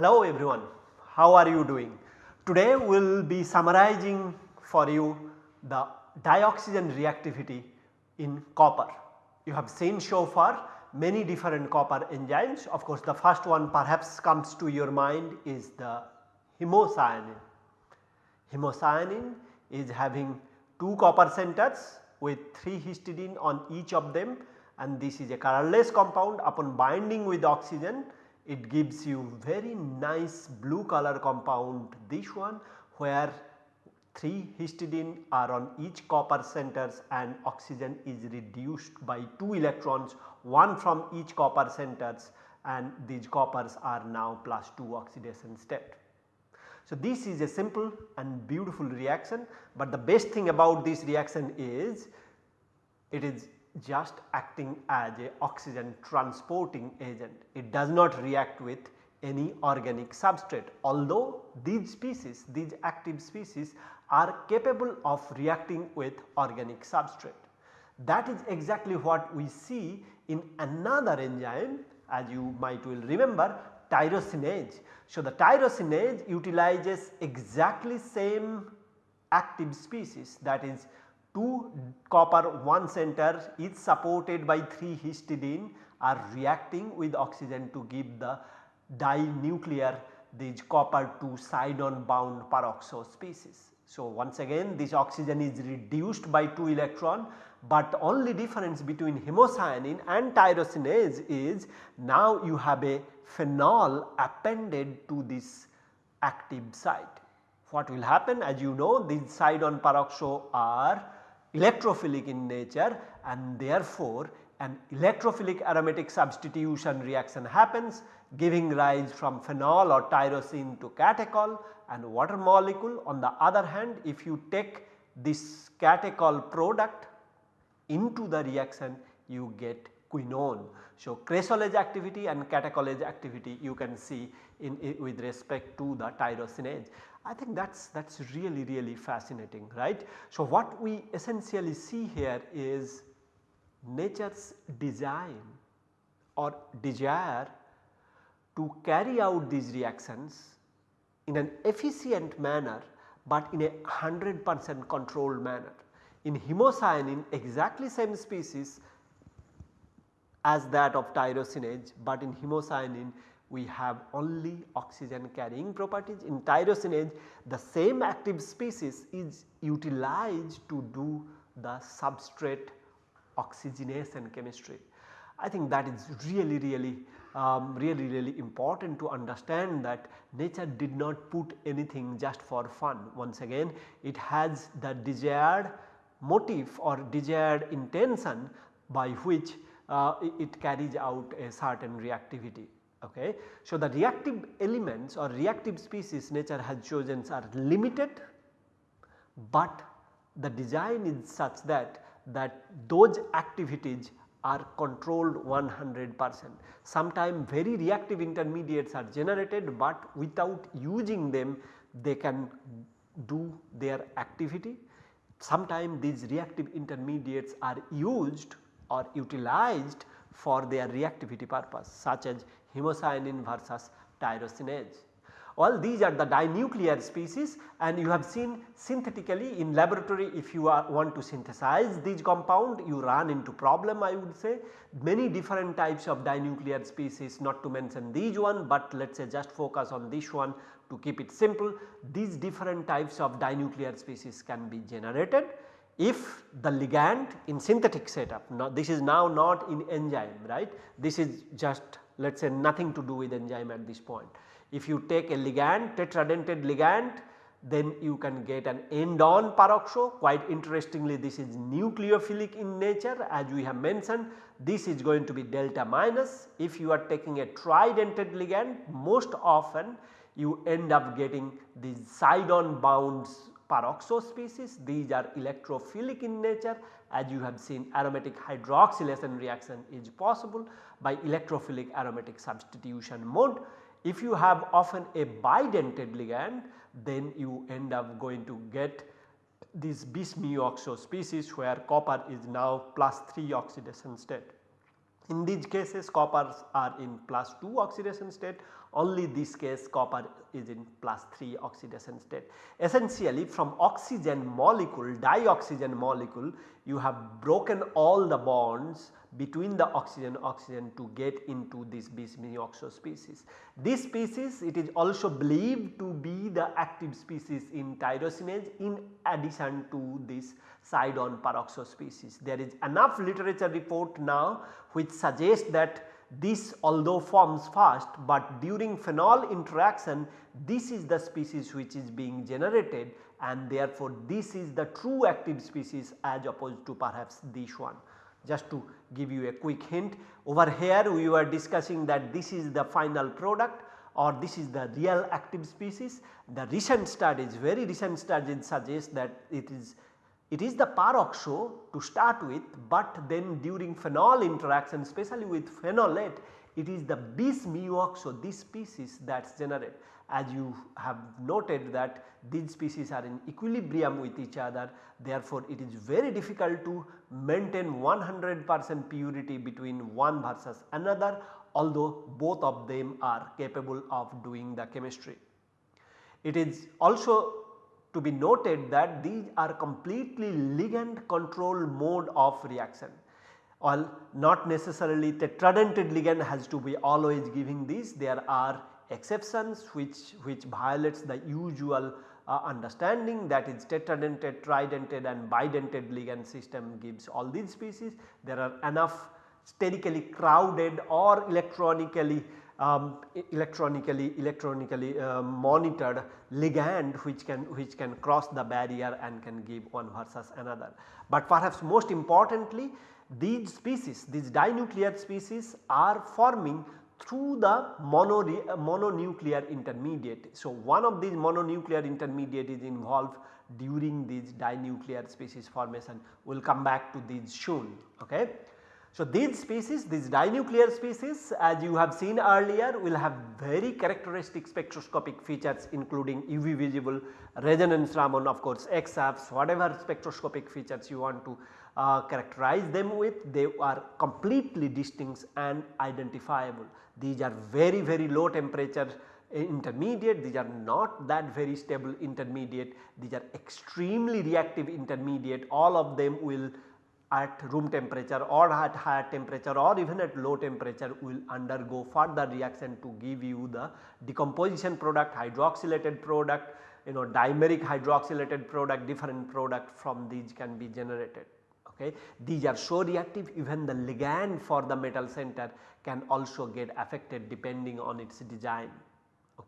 Hello everyone, how are you doing? Today we will be summarizing for you the dioxygen reactivity in copper. You have seen so far many different copper enzymes. Of course, the first one perhaps comes to your mind is the hemocyanin. Hemocyanin is having 2 copper centers with 3 histidine on each of them and this is a colorless compound upon binding with oxygen it gives you very nice blue color compound this one where 3 histidine are on each copper centers and oxygen is reduced by 2 electrons one from each copper centers and these coppers are now plus 2 oxidation state. So, this is a simple and beautiful reaction, but the best thing about this reaction is it is just acting as a oxygen transporting agent. It does not react with any organic substrate although these species these active species are capable of reacting with organic substrate. That is exactly what we see in another enzyme as you might will remember tyrosinase. So, the tyrosinase utilizes exactly same active species that is 2 copper 1 center is supported by 3 histidine are reacting with oxygen to give the dinuclear these copper 2 side on bound peroxo species. So, once again this oxygen is reduced by 2 electron, but only difference between hemocyanin and tyrosinase is now you have a phenol appended to this active site. What will happen as you know these side on peroxo are electrophilic in nature and therefore an electrophilic aromatic substitution reaction happens giving rise from phenol or tyrosine to catechol and water molecule. On the other hand if you take this catechol product into the reaction you get quinone. So, cresolase activity and catecholase activity you can see in, in, with respect to the tyrosinase. I think that is that is really really fascinating right. So, what we essentially see here is nature's design or desire to carry out these reactions in an efficient manner, but in a 100 percent controlled manner. In hemocyanin exactly same species as that of tyrosinase, but in hemocyanin we have only oxygen carrying properties. In tyrosinase the same active species is utilized to do the substrate oxygenation chemistry. I think that is really really um, really really important to understand that nature did not put anything just for fun once again it has the desired motive or desired intention by which uh, it carries out a certain reactivity. Okay. So, the reactive elements or reactive species nature has chosen are limited, but the design is such that that those activities are controlled 100 percent. Sometimes very reactive intermediates are generated, but without using them they can do their activity. Sometimes these reactive intermediates are used or utilized for their reactivity purpose such as hemocyanin versus tyrosinase. All these are the dinuclear species and you have seen synthetically in laboratory if you are want to synthesize these compound you run into problem I would say. Many different types of dinuclear species not to mention these one but let us say just focus on this one to keep it simple. These different types of dinuclear species can be generated if the ligand in synthetic setup now this is now not in enzyme right this is just let us say nothing to do with enzyme at this point. If you take a ligand tetradentate ligand then you can get an end on peroxo quite interestingly this is nucleophilic in nature as we have mentioned. This is going to be delta minus. If you are taking a tridentate ligand most often you end up getting these side on bounds peroxo species. These are electrophilic in nature. As you have seen aromatic hydroxylation reaction is possible by electrophilic aromatic substitution mode. If you have often a bidentate ligand then you end up going to get this bis mu oxo species where copper is now plus 3 oxidation state. In these cases coppers are in plus 2 oxidation state only this case copper is in plus 3 oxidation state. Essentially from oxygen molecule dioxygen molecule you have broken all the bonds between the oxygen oxygen to get into this bis mu oxo species. This species it is also believed to be the active species in tyrosinase in addition to this side on peroxo species. There is enough literature report now which suggests that this although forms fast, but during phenol interaction this is the species which is being generated and therefore this is the true active species as opposed to perhaps this one. Just to give you a quick hint over here we were discussing that this is the final product or this is the real active species. The recent studies very recent studies suggest that it is it is the peroxo to start with, but then during phenol interaction especially with phenolate it is the bis mu-oxo this species that is generated. As you have noted that these species are in equilibrium with each other therefore, it is very difficult to maintain 100 percent purity between one versus another although both of them are capable of doing the chemistry. It is also to be noted that these are completely ligand control mode of reaction or not necessarily tetradentate ligand has to be always giving these there are exceptions which which violates the usual uh, understanding that is tetradentate, tridentate and bidentate ligand system gives all these species. There are enough sterically crowded or electronically um, electronically electronically uh, monitored ligand which can which can cross the barrier and can give one versus another. But perhaps most importantly these species these dinuclear species are forming through the mono, mononuclear intermediate. So, one of these mononuclear intermediate is involved during these dinuclear species formation we will come back to these soon. Okay. So, these species these dinuclear species as you have seen earlier will have very characteristic spectroscopic features including UV visible resonance Raman of course XFs whatever spectroscopic features you want to uh, characterize them with they are completely distinct and identifiable. These are very very low temperature intermediate. These are not that very stable intermediate. These are extremely reactive intermediate. All of them will at room temperature or at higher temperature or even at low temperature will undergo further reaction to give you the decomposition product hydroxylated product you know dimeric hydroxylated product different product from these can be generated. Okay. These are so reactive even the ligand for the metal center can also get affected depending on its design.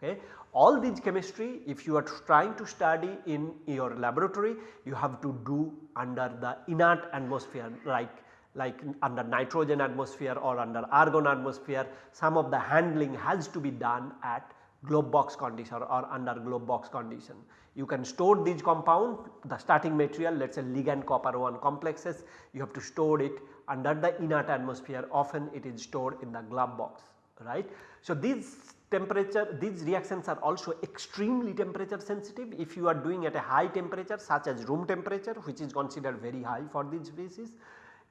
Okay. All these chemistry if you are trying to study in your laboratory you have to do under the inert atmosphere like like under nitrogen atmosphere or under argon atmosphere some of the handling has to be done at glove box condition or under glove box condition. You can store these compound the starting material let us say ligand copper 1 complexes you have to store it under the inert atmosphere often it is stored in the glove box right. So, these temperature these reactions are also extremely temperature sensitive if you are doing at a high temperature such as room temperature which is considered very high for these species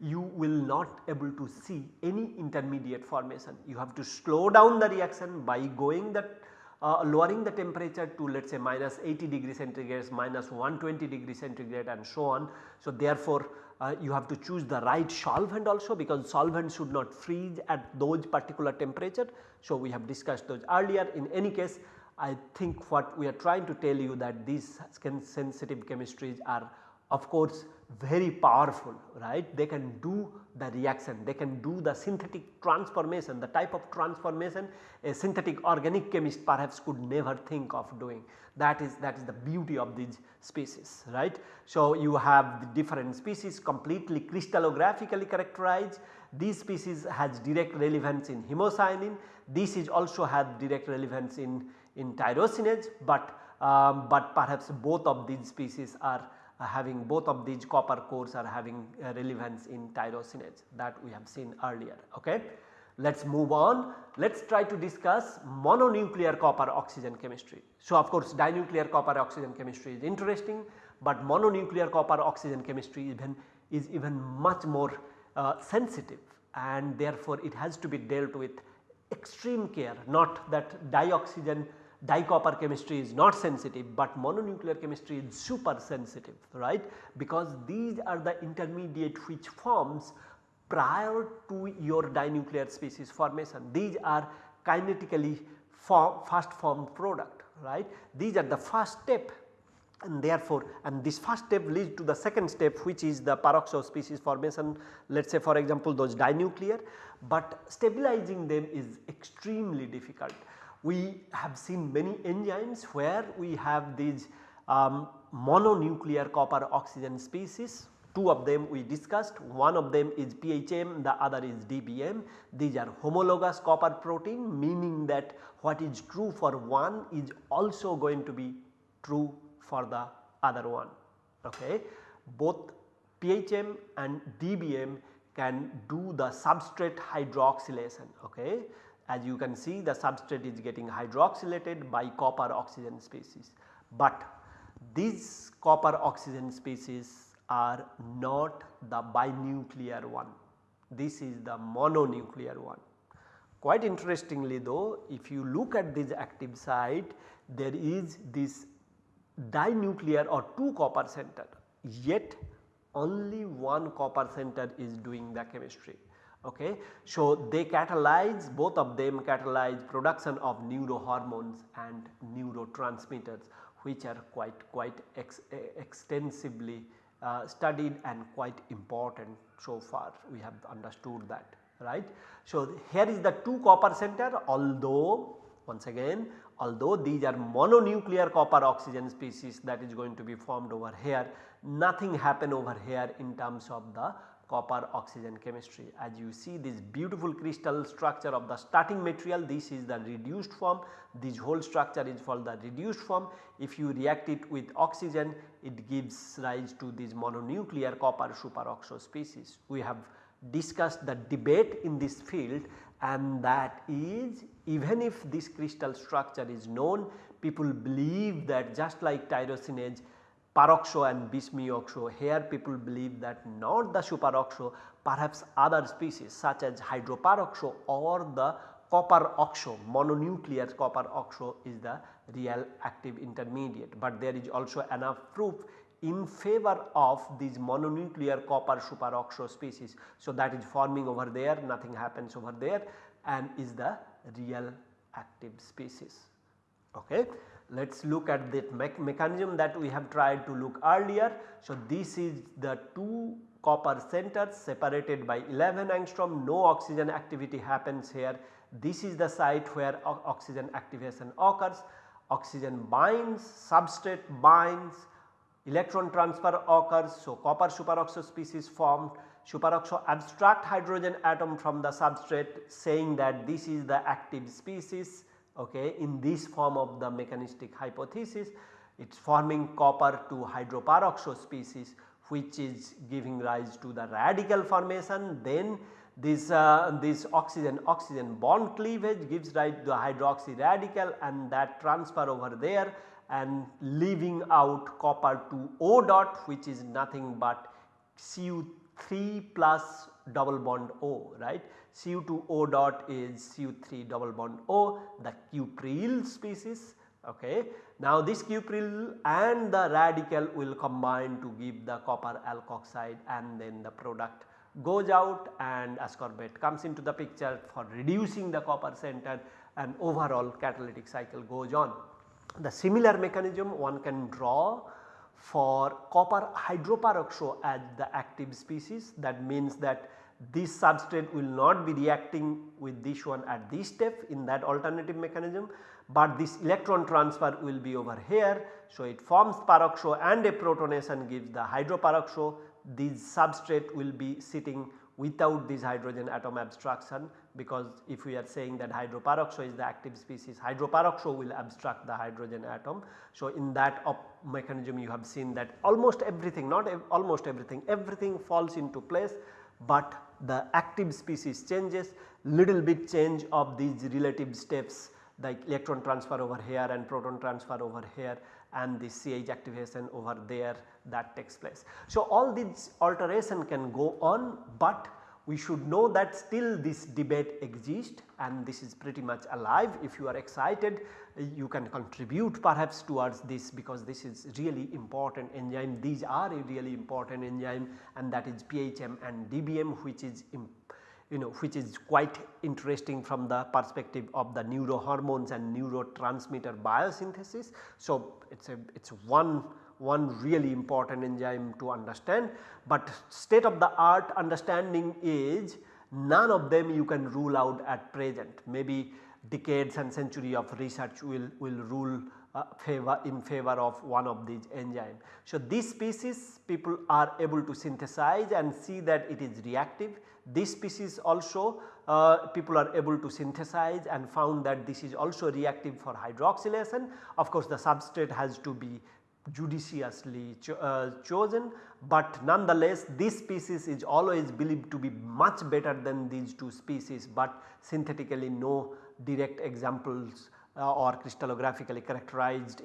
you will not able to see any intermediate formation. You have to slow down the reaction by going the uh, lowering the temperature to let us say minus 80 degree centigrade, minus 120 degree centigrade and so on. So, therefore, uh, you have to choose the right solvent also because solvent should not freeze at those particular temperature. So, we have discussed those earlier in any case I think what we are trying to tell you that these skin sensitive chemistries are of course very powerful right? They can do the reaction. They can do the synthetic transformation. The type of transformation a synthetic organic chemist perhaps could never think of doing. That is that is the beauty of these species right. So, you have the different species completely crystallographically characterized. These species has direct relevance in hemocyanin. This is also have direct relevance in, in tyrosinase but um, but perhaps both of these species are having both of these copper cores are having uh, relevance in tyrosinase that we have seen earlier. Okay. Let us move on. Let us try to discuss mononuclear copper oxygen chemistry. So, of course, dinuclear copper oxygen chemistry is interesting, but mononuclear copper oxygen chemistry even is even much more uh, sensitive and therefore, it has to be dealt with extreme care not that dioxygen dicopper chemistry is not sensitive, but mononuclear chemistry is super sensitive right because these are the intermediate which forms prior to your dinuclear species formation. These are kinetically form, fast formed product right. These are the first step and therefore and this first step leads to the second step which is the peroxo species formation let us say for example those dinuclear but stabilizing them is extremely difficult. We have seen many enzymes where we have these um, mononuclear copper oxygen species two of them we discussed one of them is PHM the other is DBM these are homologous copper protein meaning that what is true for one is also going to be true for the other one. Okay. Both PHM and DBM can do the substrate hydroxylation. Okay. As you can see the substrate is getting hydroxylated by copper oxygen species, but these copper oxygen species are not the binuclear one. This is the mononuclear one. Quite interestingly though if you look at this active site there is this dinuclear or 2 copper center yet only one copper center is doing the chemistry. Okay. So, they catalyze both of them catalyze production of neurohormones and neurotransmitters which are quite quite ex, extensively uh, studied and quite important so far we have understood that right. So, here is the 2 copper center although once again although these are mononuclear copper oxygen species that is going to be formed over here nothing happen over here in terms of the copper oxygen chemistry. As you see this beautiful crystal structure of the starting material this is the reduced form this whole structure is called the reduced form. If you react it with oxygen it gives rise to this mononuclear copper superoxo species. We have discussed the debate in this field and that is even if this crystal structure is known people believe that just like tyrosinase peroxo and bismuoxo here people believe that not the superoxo perhaps other species such as hydroperoxo or the copper oxo mononuclear copper oxo is the real active intermediate, but there is also enough proof in favor of these mononuclear copper superoxo species. So, that is forming over there nothing happens over there and is the real active species. Okay. Let us look at that me mechanism that we have tried to look earlier. So, this is the two copper centers separated by 11 angstrom no oxygen activity happens here. This is the site where oxygen activation occurs oxygen binds substrate binds electron transfer occurs. So, copper superoxo species formed superoxo abstract hydrogen atom from the substrate saying that this is the active species okay, in this form of the mechanistic hypothesis it is forming copper to hydroperoxo species which is giving rise to the radical formation. Then this, uh, this oxygen oxygen bond cleavage gives rise to the hydroxy radical and that transfer over there and leaving out copper to O dot which is nothing but Cu3 plus double bond O right. Cu2O dot is Cu3 double bond O the cupryl species ok. Now this cupryl and the radical will combine to give the copper alkoxide and then the product goes out and ascorbate comes into the picture for reducing the copper center and overall catalytic cycle goes on. The similar mechanism one can draw for copper hydroperoxo as the active species that means that this substrate will not be reacting with this one at this step in that alternative mechanism, but this electron transfer will be over here. So, it forms peroxo and a protonation gives the hydroperoxo this substrate will be sitting without this hydrogen atom abstraction because if we are saying that hydroperoxo is the active species hydroperoxo will abstract the hydrogen atom. So, in that mechanism you have seen that almost everything not ev almost everything everything falls into place, but the active species changes little bit change of these relative steps like electron transfer over here and proton transfer over here and the CH activation over there that takes place. So, all these alteration can go on, but we should know that still this debate exists and this is pretty much alive. If you are excited you can contribute perhaps towards this because this is really important enzyme. These are a really important enzyme and that is PHM and DBM which is you know which is quite interesting from the perspective of the neurohormones and neurotransmitter biosynthesis. So, it is a it is one one really important enzyme to understand, but state of the art understanding is none of them you can rule out at present maybe decades and century of research will, will rule uh, favor in favor of one of these enzyme. So, this species people are able to synthesize and see that it is reactive. This species also uh, people are able to synthesize and found that this is also reactive for hydroxylation. Of course, the substrate has to be judiciously cho uh, chosen, but nonetheless this species is always believed to be much better than these two species, but synthetically no direct examples uh, or crystallographically characterized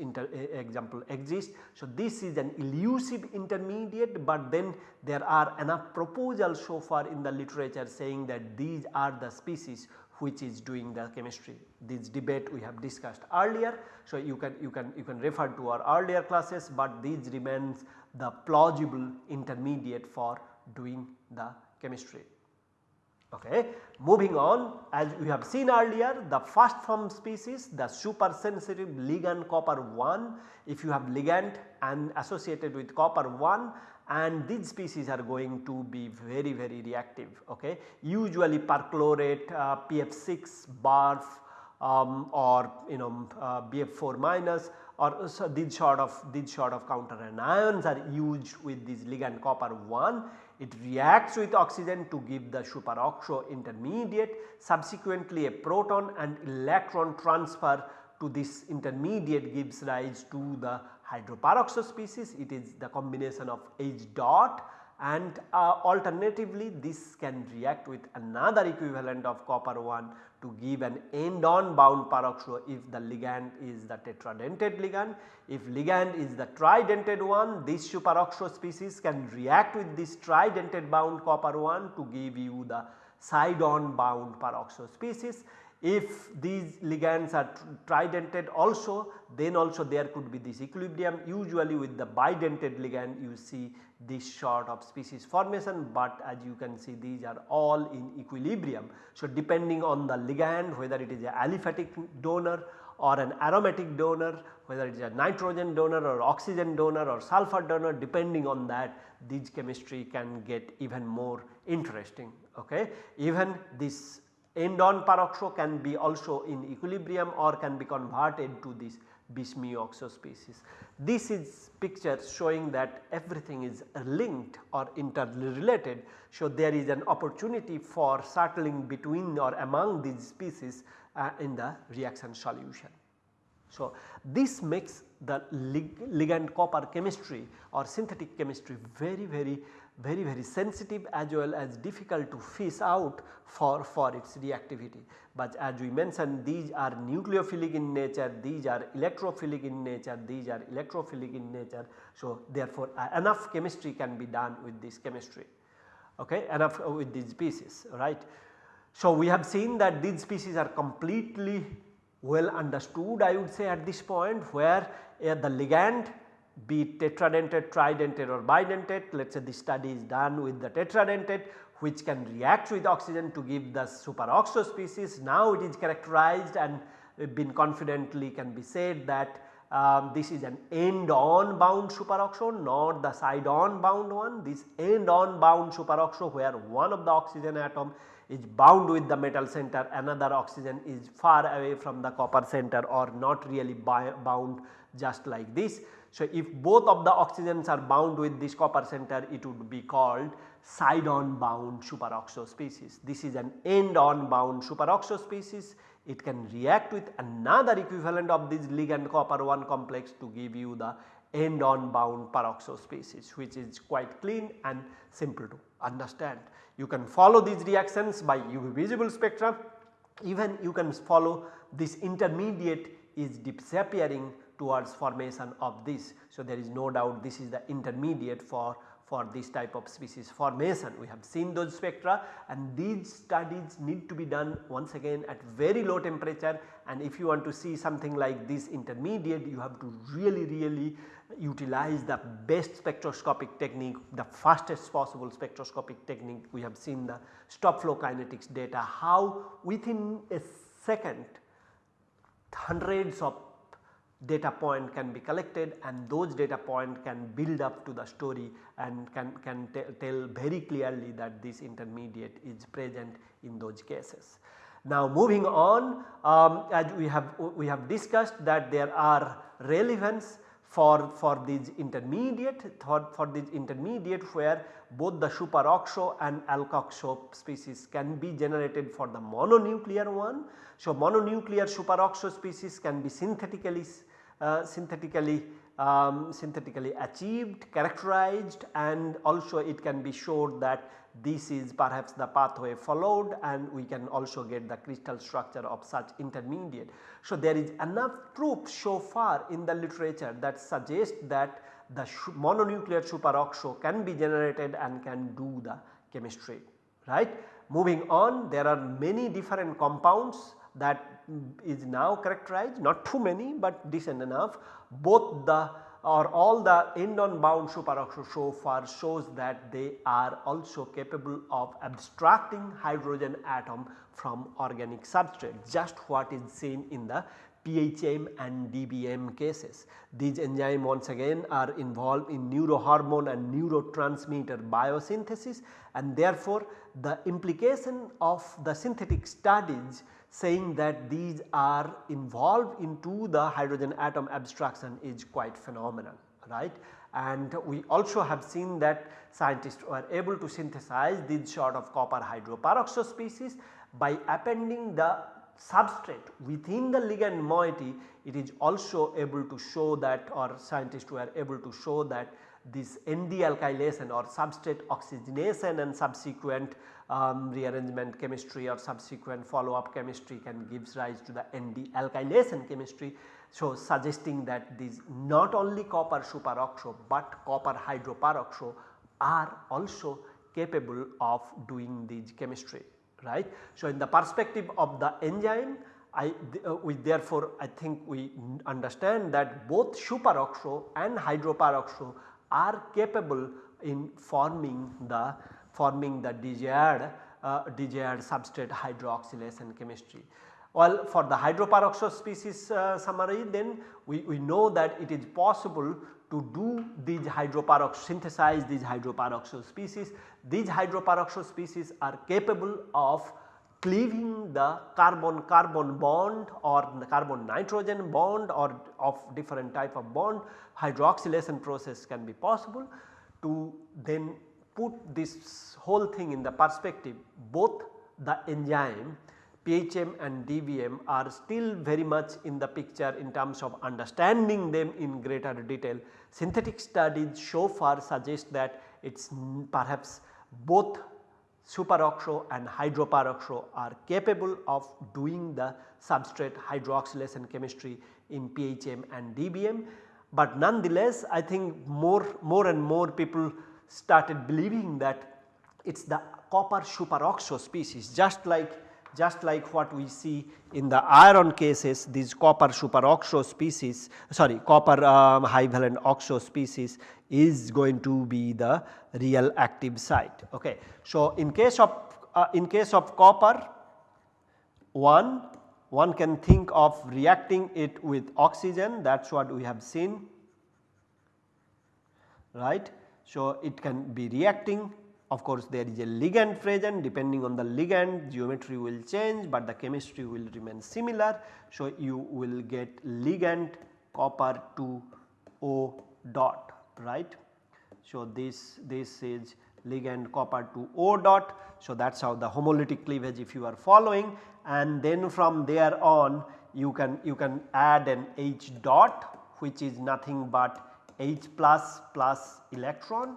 example exist. So, this is an elusive intermediate, but then there are enough proposals so far in the literature saying that these are the species which is doing the chemistry. This debate we have discussed earlier. So, you can you can you can refer to our earlier classes, but these remains the plausible intermediate for doing the chemistry. Okay. Moving on as we have seen earlier the first form species the super sensitive ligand copper 1 if you have ligand and associated with copper 1 and these species are going to be very very reactive okay. Usually perchlorate uh, PF6 BARF um, or you know uh, BF4 minus or so these sort of these sort of counter anions are used with this ligand copper 1 it reacts with oxygen to give the superoxo intermediate subsequently a proton and electron transfer to this intermediate gives rise to the hydroperoxo species it is the combination of H dot and uh, alternatively this can react with another equivalent of copper 1 to give an end on bound peroxo if the ligand is the tetradentate ligand. If ligand is the tridentate one this superoxo species can react with this tridentate bound copper 1 to give you the side on bound peroxo species. If these ligands are tridentate also then also there could be this equilibrium usually with the bidentate ligand you see this sort of species formation but as you can see these are all in equilibrium. So, depending on the ligand whether it is a aliphatic donor or an aromatic donor whether it is a nitrogen donor or oxygen donor or sulfur donor depending on that these chemistry can get even more interesting. Okay. Even this end on peroxo can be also in equilibrium or can be converted to this bis-mu-oxo species. This is picture showing that everything is linked or interrelated. So, there is an opportunity for settling between or among these species uh, in the reaction solution. So, this makes the lig ligand copper chemistry or synthetic chemistry very very very very sensitive as well as difficult to fish out for, for its reactivity. But as we mentioned these are nucleophilic in nature, these are electrophilic in nature, these are electrophilic in nature. So, therefore, uh, enough chemistry can be done with this chemistry okay enough uh, with these species right. So, we have seen that these species are completely well understood I would say at this point where uh, the ligand be it tetradentate, tridentate or bidentate let us say the study is done with the tetradentate which can react with oxygen to give the superoxo species. Now it is characterized and been confidently can be said that um, this is an end on bound superoxo not the side on bound one this end on bound superoxo where one of the oxygen atom is bound with the metal center another oxygen is far away from the copper center or not really bound just like this. So, if both of the oxygens are bound with this copper center it would be called side on bound superoxo species. This is an end on bound superoxo species it can react with another equivalent of this ligand copper 1 complex to give you the end on bound peroxo species which is quite clean and simple to understand. You can follow these reactions by UV visible spectra even you can follow this intermediate is disappearing towards formation of this. So, there is no doubt this is the intermediate for for this type of species formation. We have seen those spectra and these studies need to be done once again at very low temperature and if you want to see something like this intermediate you have to really really utilize the best spectroscopic technique the fastest possible spectroscopic technique. We have seen the stop flow kinetics data how within a second hundreds of data point can be collected and those data point can build up to the story and can, can tell very clearly that this intermediate is present in those cases. Now moving on um, as we have we have discussed that there are relevance for, for these intermediate for, for this intermediate where both the superoxo and alkoxo species can be generated for the mononuclear one. So mononuclear superoxo species can be synthetically synthetically um, synthetically achieved, characterized and also it can be showed that this is perhaps the pathway followed and we can also get the crystal structure of such intermediate. So, there is enough proof so far in the literature that suggests that the mononuclear superoxo can be generated and can do the chemistry right. Moving on there are many different compounds that is now characterized not too many but decent enough both the or all the end on bound superoxo so far shows that they are also capable of abstracting hydrogen atom from organic substrate just what is seen in the PHM and DBM cases. These enzymes once again are involved in neurohormone and neurotransmitter biosynthesis and therefore the implication of the synthetic studies saying that these are involved into the hydrogen atom abstraction is quite phenomenal right. And we also have seen that scientists were able to synthesize these sort of copper hydroperoxo species by appending the substrate within the ligand moiety it is also able to show that or scientists were able to show that this N-dealkylation or substrate oxygenation and subsequent um, rearrangement chemistry or subsequent follow up chemistry can gives rise to the N-dealkylation chemistry. So, suggesting that these not only copper superoxo but copper hydroperoxo are also capable of doing these chemistry right. So, in the perspective of the enzyme I uh, we therefore I think we understand that both superoxo and hydroperoxo are capable in forming the forming the desired uh, desired substrate hydroxylation chemistry. Well for the hydroperoxo species uh, summary then we, we know that it is possible to do these hydroperoxo synthesize these hydroperoxo species. These hydroperoxo species are capable of cleaving the carbon carbon bond or carbon nitrogen bond or of different type of bond hydroxylation process can be possible to then put this whole thing in the perspective both the enzyme PHM and DBM are still very much in the picture in terms of understanding them in greater detail. Synthetic studies so far suggest that it is perhaps both superoxo and hydroperoxo are capable of doing the substrate hydroxylation chemistry in PHM and DBM. But nonetheless I think more, more and more people started believing that it is the copper superoxo species just like just like what we see in the iron cases these copper superoxo species sorry copper um, high valent oxo species is going to be the real active site. Okay. So, in case of uh, in case of copper one one can think of reacting it with oxygen that is what we have seen right. So, it can be reacting of course there is a ligand present depending on the ligand geometry will change but the chemistry will remain similar. So, you will get ligand copper to O dot right. So, this, this is ligand copper to O dot. So, that is how the homolytic cleavage if you are following and then from there on you can you can add an H dot which is nothing but H plus plus electron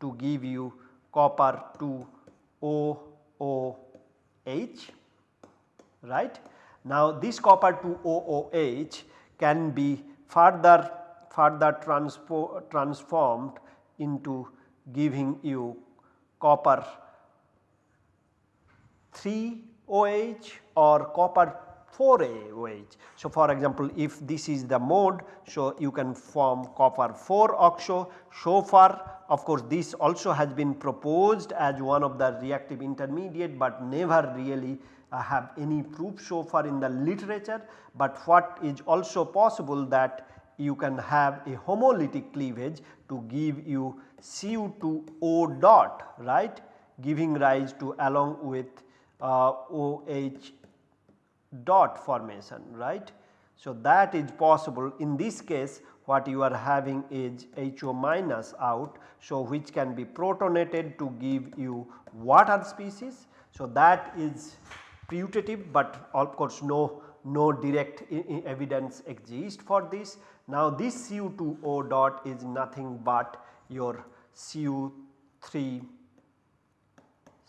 to give you copper to OOH right. Now this copper to OOH can be further further transformed into giving you copper 3 OH or copper 4A OH. So, for example, if this is the mode, so you can form copper 4 oxo. So far of course, this also has been proposed as one of the reactive intermediate, but never really uh, have any proof so far in the literature. But what is also possible that you can have a homolytic cleavage to give you Cu2O dot right giving rise to along with uh, OH dot formation right. So, that is possible in this case what you are having is HO minus out. So, which can be protonated to give you water species. So, that is putative, but of course no no direct evidence exists for this. Now, this Cu2O dot is nothing but your Cu3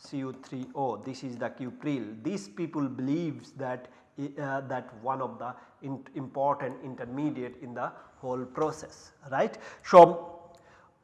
Cu3O this is the cupryl. These people believes that uh, that one of the in important intermediate in the whole process right. So,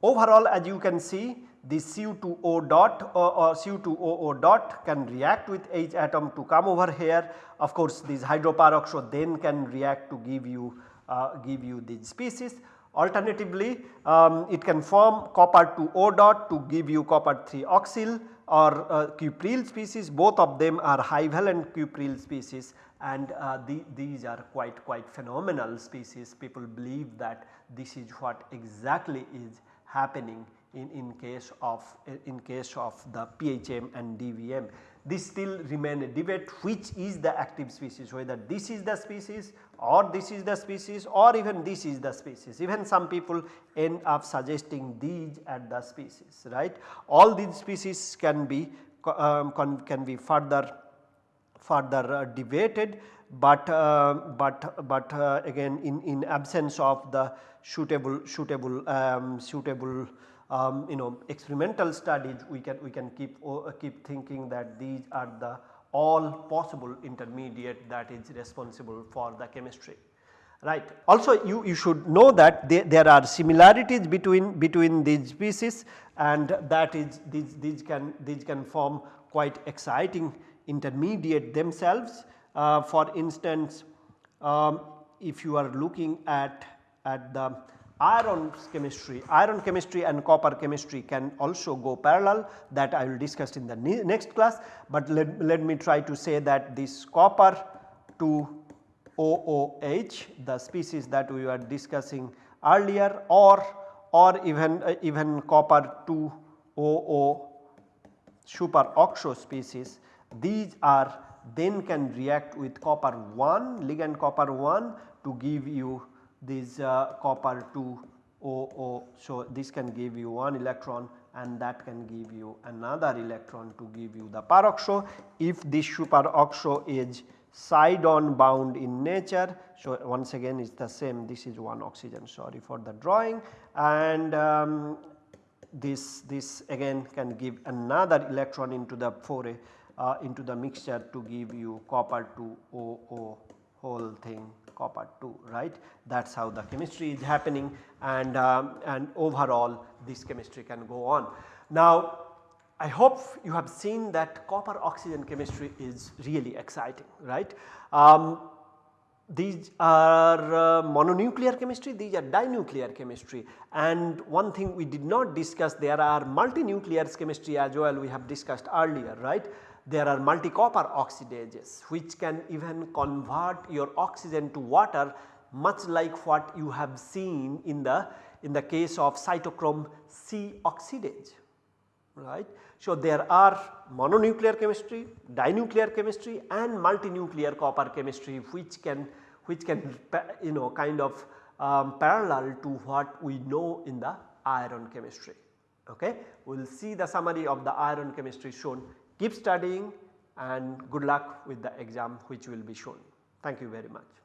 overall as you can see this Cu2O dot or, or Cu2OO dot can react with H atom to come over here. Of course, this hydroperoxide then can react to give you uh, give you these species. Alternatively, um, it can form copper 2 O dot to give you copper 3 oxyl or uh, cupryl species. Both of them are high valent cupryl species. And uh, the, these are quite quite phenomenal species. People believe that this is what exactly is happening in, in case of in case of the PHM and DBM. This still remain a debate which is the active species whether this is the species or this is the species or even this is the species even some people end up suggesting these at the species right. All these species can be um, can be further further uh, debated but uh, but but uh, again in in absence of the suitable suitable um, suitable um, you know experimental studies we can we can keep uh, keep thinking that these are the all possible intermediate that is responsible for the chemistry right. Also you, you should know that there are similarities between between these species and that is these, these can these can form quite exciting intermediate themselves. Uh, for instance, um, if you are looking at at the iron chemistry, iron chemistry and copper chemistry can also go parallel that I will discuss in the next class, but let, let me try to say that this copper to OOH the species that we were discussing earlier or or even uh, even copper 2 OO superoxo species these are then can react with copper 1 ligand copper 1 to give you this uh, copper 2 OO. So, this can give you one electron and that can give you another electron to give you the peroxo. If this superoxo is side on bound in nature. So, once again it is the same this is one oxygen sorry for the drawing and um, this this again can give another electron into the foray uh, into the mixture to give you copper 2 OO whole thing copper 2 right that is how the chemistry is happening and, um, and overall this chemistry can go on. Now I hope you have seen that copper oxygen chemistry is really exciting right. Um, these are uh, mononuclear chemistry, these are dinuclear chemistry and one thing we did not discuss there are multinuclear chemistry as well we have discussed earlier right there are multi-copper oxidases which can even convert your oxygen to water much like what you have seen in the in the case of cytochrome C oxidase right. So, there are mononuclear chemistry, dinuclear chemistry and multinuclear copper chemistry which can which can you know kind of um, parallel to what we know in the iron chemistry. Okay. We will see the summary of the iron chemistry shown. Keep studying and good luck with the exam which will be shown. Thank you very much.